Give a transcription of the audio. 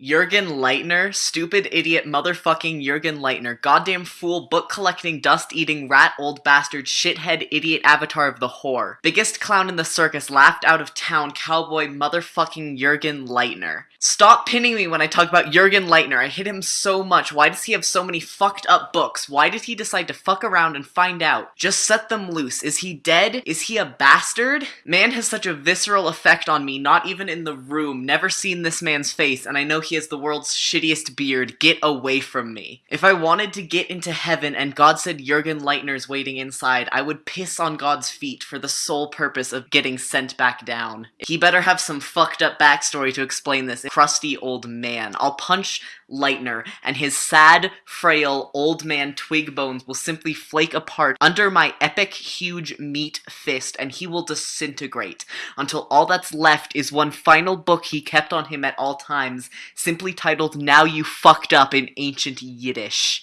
Jurgen Leitner, stupid idiot motherfucking Jurgen Leitner, goddamn fool, book collecting, dust eating, rat old bastard, shithead idiot avatar of the whore. Biggest clown in the circus, laughed out of town, cowboy motherfucking Jurgen Leitner. Stop pinning me when I talk about Jurgen Leitner, I hit him so much, why does he have so many fucked up books? Why did he decide to fuck around and find out? Just set them loose. Is he dead? Is he a bastard? Man has such a visceral effect on me, not even in the room, never seen this man's face, and I know he has the world's shittiest beard. Get away from me. If I wanted to get into heaven and God said Jurgen Leitner's waiting inside, I would piss on God's feet for the sole purpose of getting sent back down. He better have some fucked up backstory to explain this crusty old man. I'll punch Leitner, and his sad, frail, old man twig bones will simply flake apart under my epic, huge meat fist, and he will disintegrate until all that's left is one final book he kept on him at all times, simply titled Now You Fucked Up in ancient Yiddish.